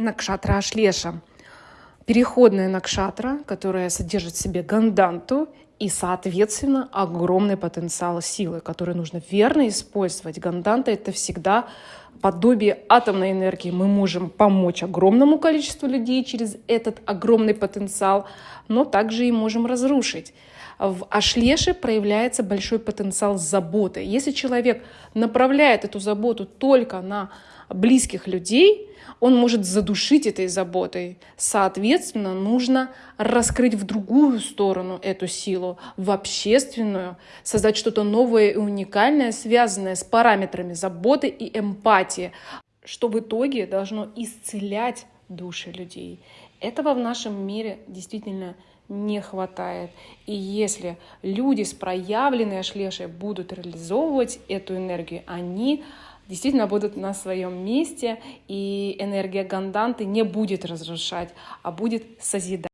Накшатра Ашлеша. Переходная накшатра, которая содержит в себе ганданту и, соответственно, огромный потенциал силы, который нужно верно использовать. Ганданта — это всегда подобие атомной энергии. Мы можем помочь огромному количеству людей через этот огромный потенциал, но также и можем разрушить. В Ашлеше проявляется большой потенциал заботы. Если человек направляет эту заботу только на близких людей, он может задушить этой заботой. Соответственно, нужно раскрыть в другую сторону эту силу, в общественную, создать что-то новое и уникальное, связанное с параметрами заботы и эмпатии, что в итоге должно исцелять души людей. Этого в нашем мире действительно не хватает. И если люди с проявленной ашлешей будут реализовывать эту энергию, они действительно будут на своем месте, и энергия ганданты не будет разрушать, а будет созидать.